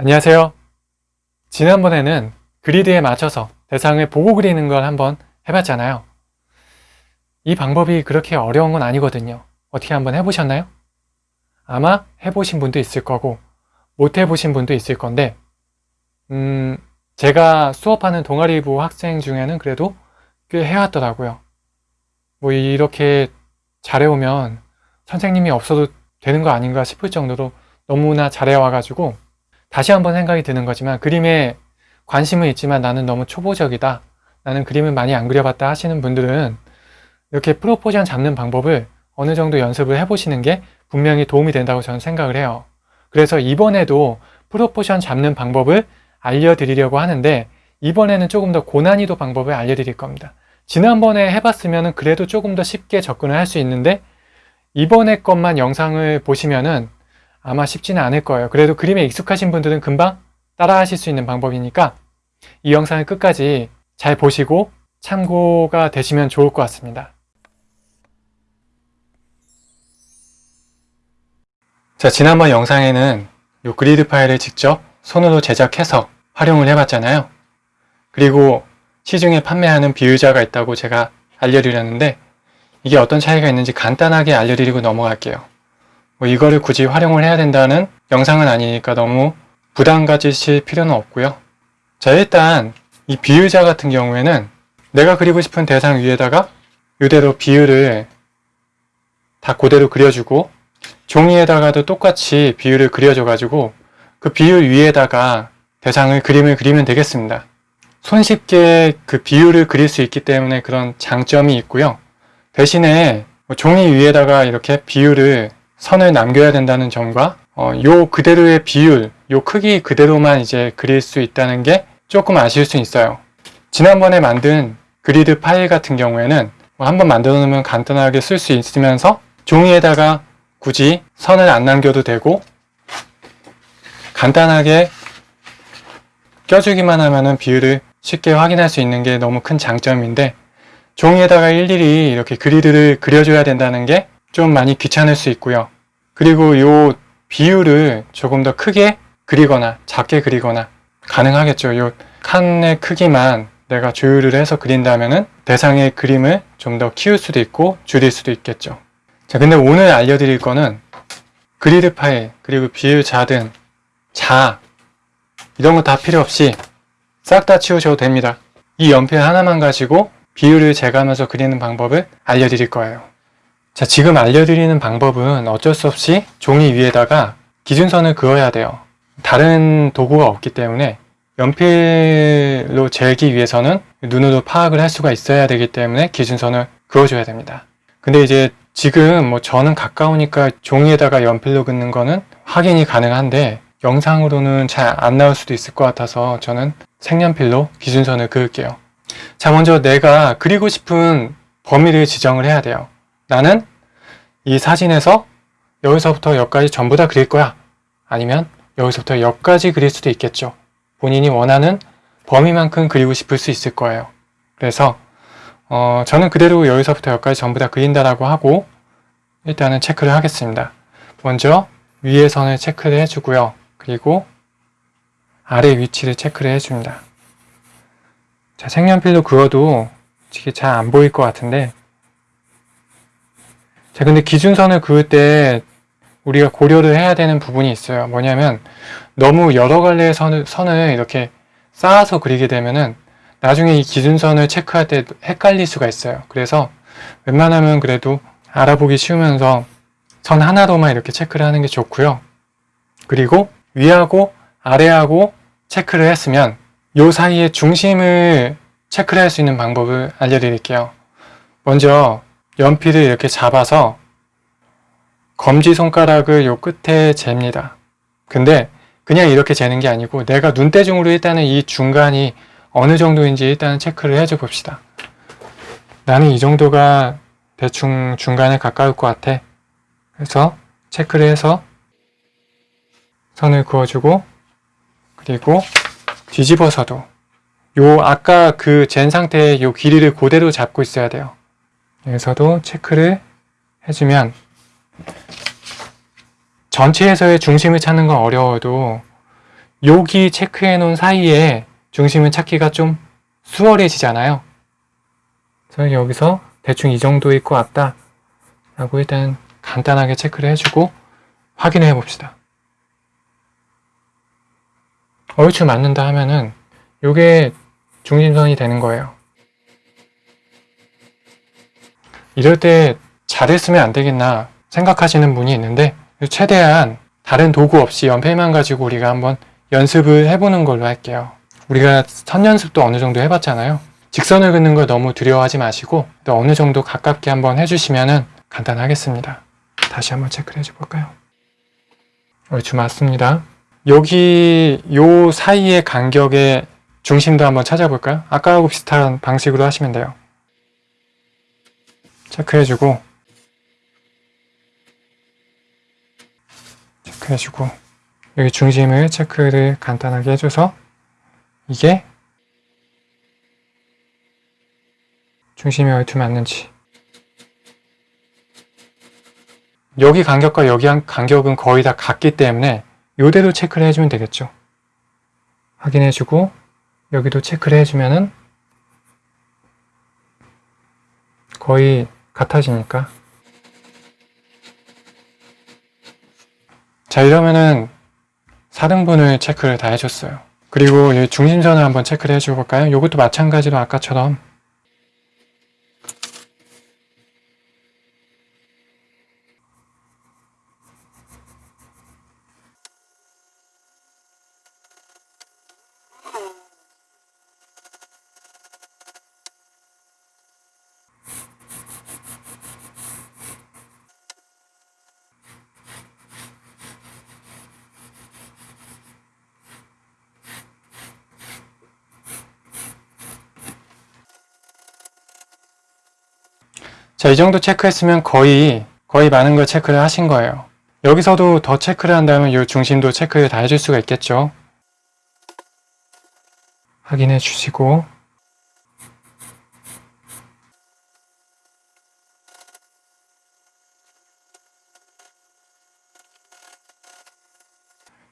안녕하세요. 지난번에는 그리드에 맞춰서 대상을 보고 그리는 걸 한번 해봤잖아요. 이 방법이 그렇게 어려운 건 아니거든요. 어떻게 한번 해보셨나요? 아마 해보신 분도 있을 거고 못 해보신 분도 있을 건데 음, 제가 수업하는 동아리부 학생 중에는 그래도 꽤 해왔더라고요. 뭐 이렇게 잘해오면 선생님이 없어도 되는 거 아닌가 싶을 정도로 너무나 잘해와가지고 다시 한번 생각이 드는 거지만 그림에 관심은 있지만 나는 너무 초보적이다. 나는 그림을 많이 안 그려봤다 하시는 분들은 이렇게 프로포션 잡는 방법을 어느 정도 연습을 해보시는 게 분명히 도움이 된다고 저는 생각을 해요. 그래서 이번에도 프로포션 잡는 방법을 알려드리려고 하는데 이번에는 조금 더 고난이도 방법을 알려드릴 겁니다. 지난번에 해봤으면 그래도 조금 더 쉽게 접근을 할 수 있는데 이번에 것만 영상을 보시면은 아마 쉽지는 않을 거예요. 그래도 그림에 익숙하신 분들은 금방 따라 하실 수 있는 방법이니까 이 영상을 끝까지 잘 보시고 참고가 되시면 좋을 것 같습니다. 자, 지난번 영상에는 이 그리드 파일을 직접 손으로 제작해서 활용을 해봤잖아요. 그리고 시중에 판매하는 비유자가 있다고 제가 알려드렸는데 이게 어떤 차이가 있는지 간단하게 알려드리고 넘어갈게요. 뭐 이거를 굳이 활용을 해야 된다는 영상은 아니니까 너무 부담 가지실 필요는 없고요. 자 일단 이 비유자 같은 경우에는 내가 그리고 싶은 대상 위에다가 이대로 비율을 다 그대로 그려주고 종이에다가도 똑같이 비율을 그려줘 가지고 그 비율 위에다가 대상을 그림을 그리면 되겠습니다. 손쉽게 그 비율을 그릴 수 있기 때문에 그런 장점이 있고요. 대신에 뭐 종이 위에다가 이렇게 비율을 선을 남겨야 된다는 점과 어, 요 그대로의 비율, 요 크기 그대로만 이제 그릴 수 있다는 게 조금 아쉬울 수 있어요. 지난번에 만든 그리드 파일 같은 경우에는 뭐 한번 만들어 놓으면 간단하게 쓸 수 있으면서 종이에다가 굳이 선을 안 남겨도 되고 간단하게 껴주기만 하면은 비율을 쉽게 확인할 수 있는 게 너무 큰 장점인데 종이에다가 일일이 이렇게 그리드를 그려줘야 된다는 게 좀 많이 귀찮을 수 있고요. 그리고 요 비율을 조금 더 크게 그리거나 작게 그리거나 가능하겠죠. 요 칸의 크기만 내가 조율을 해서 그린다면 은 대상의 그림을 좀 더 키울 수도 있고 줄일 수도 있겠죠. 자, 근데 오늘 알려드릴 거는 그리드 파일, 그리고 비율 자든 자 이런 거 다 필요 없이 싹 다 치우셔도 됩니다. 이 연필 하나만 가지고 비율을 재가면서 그리는 방법을 알려드릴 거예요. 자, 지금 알려드리는 방법은 어쩔 수 없이 종이 위에다가 기준선을 그어야 돼요. 다른 도구가 없기 때문에 연필로 재기 위해서는 눈으로 파악을 할 수가 있어야 되기 때문에 기준선을 그어줘야 됩니다. 근데 이제 지금 뭐 저는 가까우니까 종이에다가 연필로 긋는 거는 확인이 가능한데 영상으로는 잘 안 나올 수도 있을 것 같아서 저는 색연필로 기준선을 그을게요. 자 먼저 내가 그리고 싶은 범위를 지정을 해야 돼요. 나는 이 사진에서 여기서부터 여기까지 전부 다 그릴 거야. 아니면 여기서부터 여기까지 그릴 수도 있겠죠. 본인이 원하는 범위만큼 그리고 싶을 수 있을 거예요. 그래서 어, 저는 그대로 여기서부터 여기까지 전부 다 그린다라고 하고 일단은 체크를 하겠습니다. 먼저 위에 선을 체크를 해주고요. 그리고 아래 위치를 체크를 해줍니다. 자, 색연필로 그어도 이게 잘 안 보일 것 같은데 자, 근데 기준선을 그을 때 우리가 고려를 해야 되는 부분이 있어요. 뭐냐면 너무 여러 갈래의 선을, 선을 이렇게 쌓아서 그리게 되면은 나중에 이 기준선을 체크할 때 헷갈릴 수가 있어요. 그래서 웬만하면 그래도 알아보기 쉬우면서 선 하나로만 이렇게 체크를 하는 게 좋고요. 그리고 위하고 아래하고 체크를 했으면 요 사이에 중심을 체크를 할 수 있는 방법을 알려드릴게요. 먼저 연필을 이렇게 잡아서 검지손가락을 요 끝에 잽니다. 근데 그냥 이렇게 재는 게 아니고 내가 눈대중으로 일단은 이 중간이 어느 정도인지 일단은 체크를 해줘 봅시다. 나는 이 정도가 대충 중간에 가까울 것 같아. 그래서 체크를 해서 선을 그어주고 그리고 뒤집어서도 요 아까 그잰 상태의 요 길이를 그대로 잡고 있어야 돼요. 여기서도 체크를 해주면 전체에서의 중심을 찾는 건 어려워도 여기 체크해 놓은 사이에 중심을 찾기가 좀 수월해지잖아요. 그래서 여기서 대충 이 정도 있고 왔다 라고 일단 간단하게 체크를 해주고 확인해 봅시다. 얼추 맞는다 하면은 이게 중심선이 되는 거예요. 이럴 때 잘했으면 안 되겠나 생각하시는 분이 있는데 최대한 다른 도구 없이 연필만 가지고 우리가 한번 연습을 해보는 걸로 할게요. 우리가 선 연습도 어느 정도 해봤잖아요. 직선을 긋는 걸 너무 두려워하지 마시고 또 어느 정도 가깝게 한번 해주시면 간단하겠습니다. 다시 한번 체크를 해줘 볼까요? 얼추 맞습니다. 여기 요 사이의 간격의 중심도 한번 찾아볼까요? 아까하고 비슷한 방식으로 하시면 돼요. 체크해주고 체크해주고 여기 중심을 체크를 간단하게 해줘서 이게 중심이 얼추 맞는지 여기 간격과 여기 간격은 거의 다 같기 때문에 이대로 체크를 해주면 되겠죠. 확인해주고 여기도 체크를 해주면은 거의 같아지니까 자 이러면은 4등분을 체크를 다 해줬어요. 그리고 이 중심선을 한번 체크를 해줘 볼까요? 이것도 마찬가지로 아까처럼 자, 이 정도 체크했으면 거의, 거의 많은 걸 체크를 하신 거예요. 여기서도 더 체크를 한다면 이 중심도 체크를 다 해줄 수가 있겠죠. 확인해 주시고,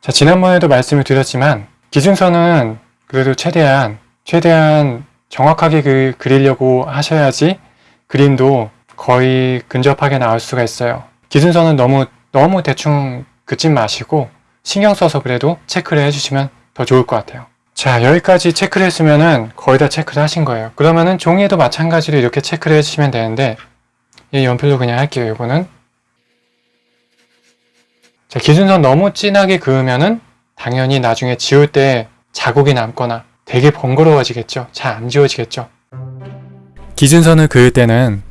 자, 지난번에도 말씀을 드렸지만, 기준선은 그래도 최대한, 최대한 정확하게 그, 그리려고 하셔야지 그림도 거의 근접하게 나올 수가 있어요. 기준선은 너무 너무 대충 긋지 마시고 신경 써서 그래도 체크를 해주시면 더 좋을 것 같아요. 자 여기까지 체크를 했으면은 거의 다 체크를 하신 거예요. 그러면은 종이에도 마찬가지로 이렇게 체크를 해주시면 되는데 이 연필로 그냥 할게요. 이거는 자 기준선 너무 진하게 그으면은 당연히 나중에 지울 때 자국이 남거나 되게 번거로워지겠죠. 잘 안 지워지겠죠. 기준선을 그을 때는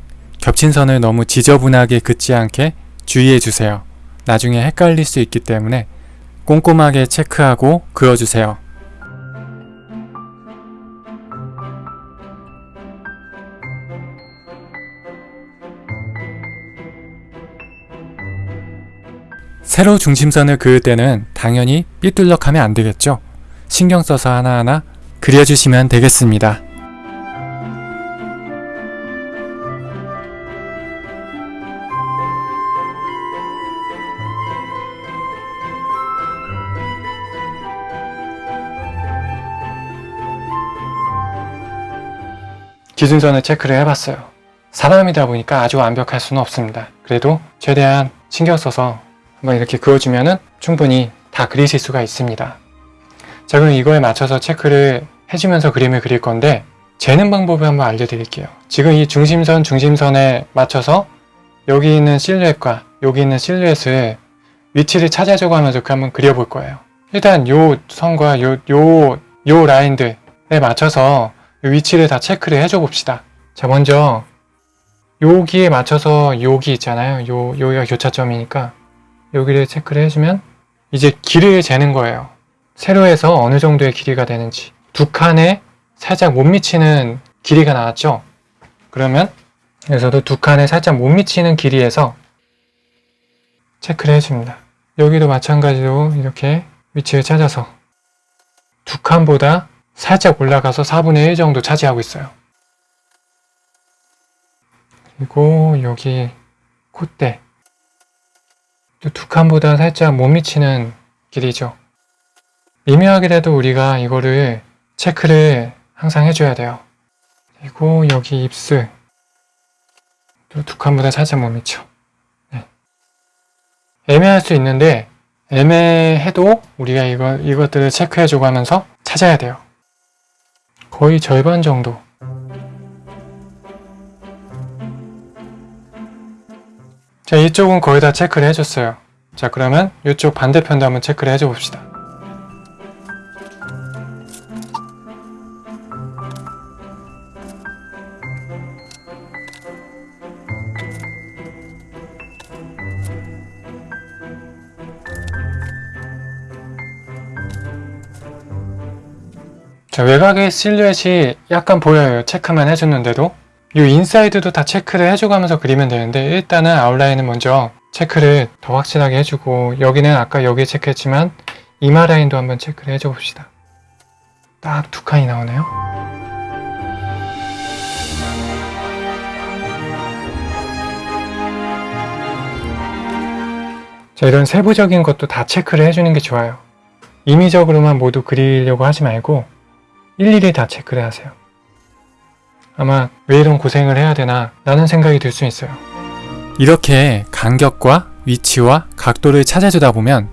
겹친 선을 너무 지저분하게 긋지 않게 주의해 주세요. 나중에 헷갈릴 수 있기 때문에 꼼꼼하게 체크하고 그어주세요. 세로 중심선을 그을 때는 당연히 삐뚤럭하면 안 되겠죠. 신경 써서 하나하나 그려주시면 되겠습니다. 기준선을 체크를 해봤어요. 사람이다 보니까 아주 완벽할 수는 없습니다. 그래도 최대한 신경 써서 한번 이렇게 그어주면 은 충분히 다 그리실 수가 있습니다. 자 그럼 이거에 맞춰서 체크를 해주면서 그림을 그릴 건데 재는 방법을 한번 알려드릴게요. 지금 이 중심선 중심선에 맞춰서 여기 있는 실루엣과 여기 있는 실루엣을 위치를 찾아주고 하면서 그 한번 그려볼 거예요. 일단 요 선과 요, 요, 요 라인들에 맞춰서 위치를 다 체크를 해줘 봅시다. 자, 먼저 여기에 맞춰서 여기 있잖아요. 요, 여기가 교차점이니까 여기를 체크를 해주면 이제 길이를 재는 거예요. 세로에서 어느 정도의 길이가 되는지 두 칸에 살짝 못 미치는 길이가 나왔죠. 그러면 여기서도 두 칸에 살짝 못 미치는 길이에서 체크를 해줍니다. 여기도 마찬가지로 이렇게 위치를 찾아서 두 칸보다 살짝 올라가서 4분의 1 정도 차지하고 있어요. 그리고 여기 콧대 두 칸보다 살짝 못 미치는 길이죠. 미묘하게라도 우리가 이거를 체크를 항상 해줘야 돼요. 그리고 여기 입술 또두 칸보다 살짝 못 미쳐. 네. 애매할 수 있는데 애매해도 우리가 이거, 이것들을 체크해주고 하면서 찾아야 돼요. 거의 절반 정도. 자, 이쪽은 거의 다 체크를 해줬어요. 자, 그러면 이쪽 반대편도 한번 체크를 해줘 봅시다. 자, 외곽의 실루엣이 약간 보여요. 체크만 해줬는데도. 이 인사이드도 다 체크를 해줘가면서 그리면 되는데 일단은 아웃라인은 먼저 체크를 더 확실하게 해주고 여기는 아까 여기 체크했지만 이마 라인도 한번 체크를 해줘 봅시다. 딱 두 칸이 나오네요. 자, 이런 세부적인 것도 다 체크를 해주는 게 좋아요. 임의적으로만 모두 그리려고 하지 말고 일일이 다 체크를 하세요. 아마 왜 이런 고생을 해야 되나 라는 생각이 들 수 있어요. 이렇게 간격과 위치와 각도를 찾아주다 보면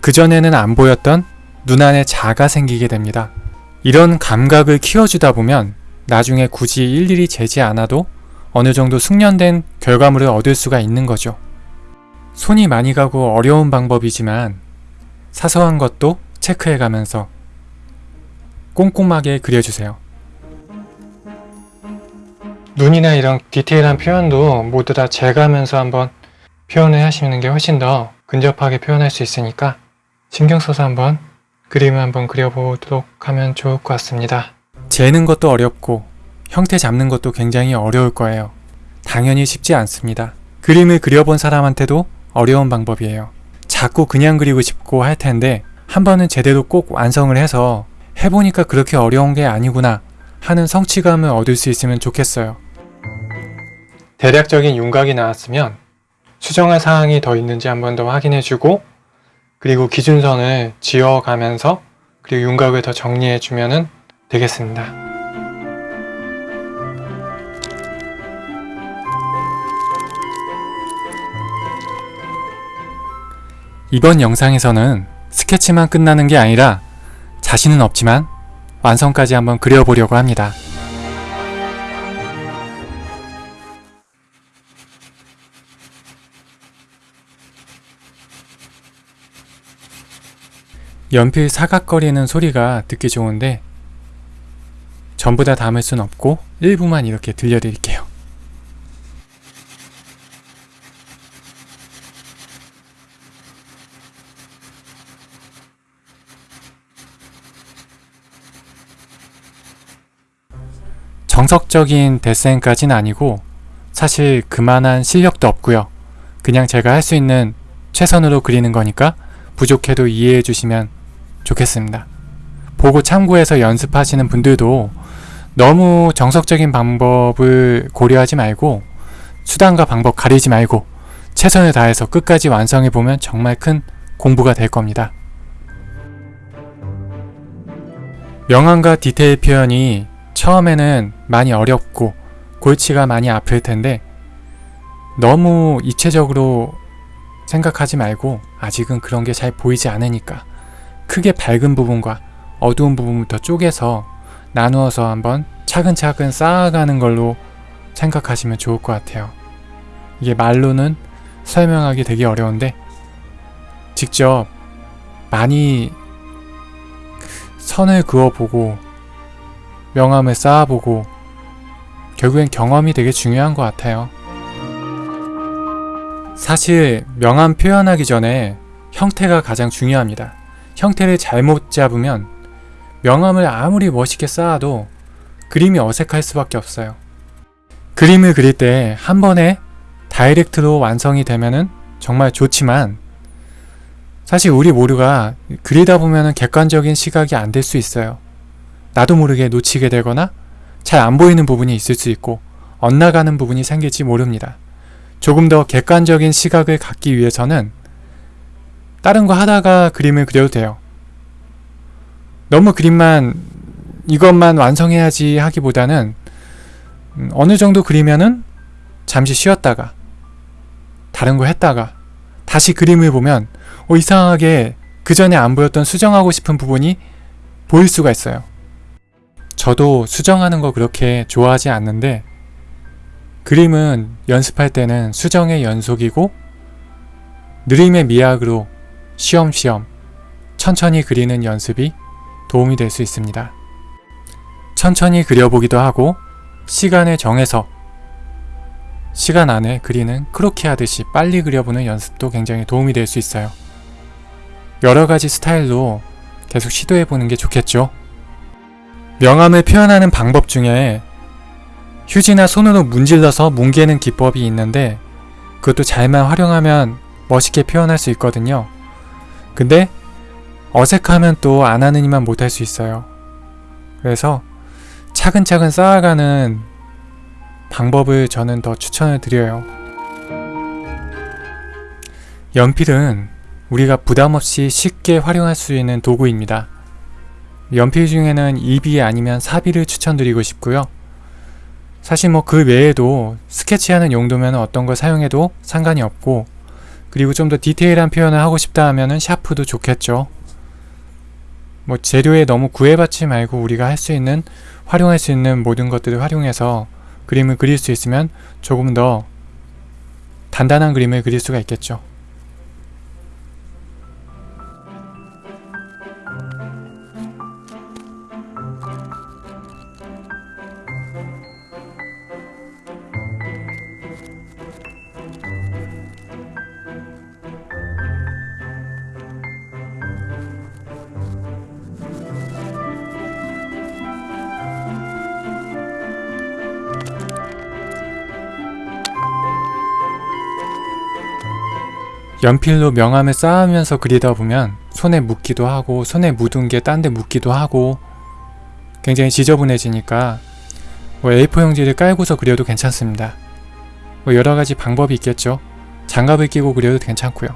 그전에는 안 보였던 눈안에 자가 생기게 됩니다. 이런 감각을 키워주다 보면 나중에 굳이 일일이 재지 않아도 어느 정도 숙련된 결과물을 얻을 수가 있는 거죠. 손이 많이 가고 어려운 방법이지만 사소한 것도 체크해 가면서 꼼꼼하게 그려주세요. 눈이나 이런 디테일한 표현도 모두 다 재가면서 한번 표현을 하시는 게 훨씬 더 근접하게 표현할 수 있으니까 신경 써서 한번 그림을 한번 그려보도록 하면 좋을 것 같습니다. 재는 것도 어렵고 형태 잡는 것도 굉장히 어려울 거예요. 당연히 쉽지 않습니다. 그림을 그려본 사람한테도 어려운 방법이에요. 자꾸 그냥 그리고 싶고 할 텐데 한 번은 제대로 꼭 완성을 해서 해보니까 그렇게 어려운 게 아니구나 하는 성취감을 얻을 수 있으면 좋겠어요. 대략적인 윤곽이 나왔으면 수정할 사항이 더 있는지 한 번 더 확인해주고 그리고 기준선을 지어가면서 그리고 윤곽을 더 정리해주면 되겠습니다. 이번 영상에서는 스케치만 끝나는 게 아니라 자신은 없지만 완성까지 한번 그려보려고 합니다. 연필 사각거리는 소리가 듣기 좋은데 전부 다 담을 순 없고 일부만 이렇게 들려드릴게요. 정석적인 데센까진 아니고 사실 그만한 실력도 없고요. 그냥 제가 할 수 있는 최선으로 그리는 거니까 부족해도 이해해 주시면 좋겠습니다. 보고 참고해서 연습하시는 분들도 너무 정석적인 방법을 고려하지 말고 수단과 방법 가리지 말고 최선을 다해서 끝까지 완성해 보면 정말 큰 공부가 될 겁니다. 명암과 디테일 표현이 처음에는 많이 어렵고 골치가 많이 아플 텐데 너무 입체적으로 생각하지 말고 아직은 그런 게 잘 보이지 않으니까 크게 밝은 부분과 어두운 부분부터 쪼개서 나누어서 한번 차근차근 쌓아가는 걸로 생각하시면 좋을 것 같아요. 이게 말로는 설명하기 되게 어려운데 직접 많이 선을 그어보고 명암을 쌓아보고 결국엔 경험이 되게 중요한 것 같아요. 사실 명암 표현하기 전에 형태가 가장 중요합니다. 형태를 잘못 잡으면 명암을 아무리 멋있게 쌓아도 그림이 어색할 수밖에 없어요. 그림을 그릴 때 한 번에 다이렉트로 완성이 되면은 정말 좋지만 사실 우리 모두가 그리다 보면은 객관적인 시각이 안 될 수 있어요. 나도 모르게 놓치게 되거나 잘 안 보이는 부분이 있을 수 있고 엇나가는 부분이 생길지 모릅니다. 조금 더 객관적인 시각을 갖기 위해서는 다른 거 하다가 그림을 그려도 돼요. 너무 그림만 이것만 완성해야지 하기보다는 음, 어느 정도 그리면은 잠시 쉬었다가 다른 거 했다가 다시 그림을 보면 어, 이상하게 그 전에 안 보였던 수정하고 싶은 부분이 보일 수가 있어요. 저도 수정하는 거 그렇게 좋아하지 않는데 그림은 연습할 때는 수정의 연속이고 느림의 미학으로 쉬엄쉬엄 천천히 그리는 연습이 도움이 될 수 있습니다. 천천히 그려보기도 하고 시간을 정해서 시간 안에 그리는 크로키 하듯이 빨리 그려보는 연습도 굉장히 도움이 될 수 있어요. 여러 가지 스타일로 계속 시도해보는 게 좋겠죠. 명암을 표현하는 방법 중에 휴지나 손으로 문질러서 뭉개는 기법이 있는데 그것도 잘만 활용하면 멋있게 표현할 수 있거든요. 근데 어색하면 또 안 하는 이만 못할 수 있어요. 그래서 차근차근 쌓아가는 방법을 저는 더 추천을 드려요. 연필은 우리가 부담없이 쉽게 활용할 수 있는 도구입니다. 연필 중에는 2비 아니면 4비를 추천드리고 싶고요. 사실 뭐 그 외에도 스케치하는 용도면 어떤 걸 사용해도 상관이 없고 그리고 좀 더 디테일한 표현을 하고 싶다 하면은 샤프도 좋겠죠. 뭐 재료에 너무 구애받지 말고 우리가 할 수 있는 활용할 수 있는 모든 것들을 활용해서 그림을 그릴 수 있으면 조금 더 단단한 그림을 그릴 수가 있겠죠. 연필로 명암을 쌓으면서 그리다 보면 손에 묻기도 하고 손에 묻은 게 딴 데 묻기도 하고 굉장히 지저분해지니까 뭐 A4 용지를 깔고서 그려도 괜찮습니다. 뭐 여러 가지 방법이 있겠죠. 장갑을 끼고 그려도 괜찮고요.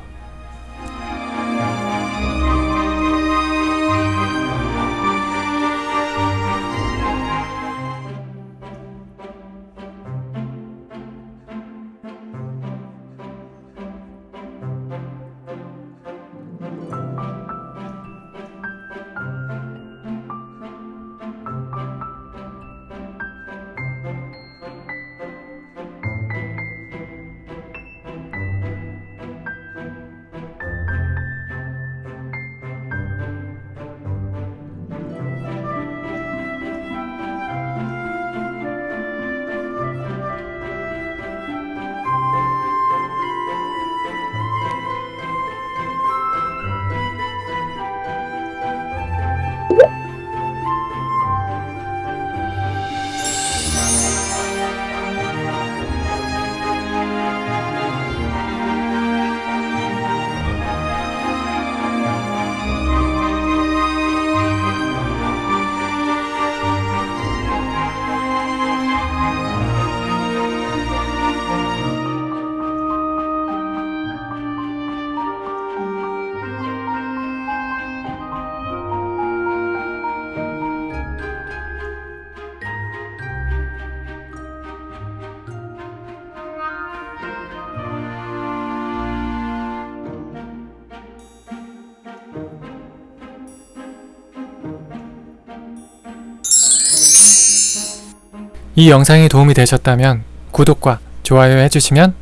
이 영상이 도움이 되셨다면 구독과 좋아요 해주시면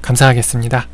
감사하겠습니다.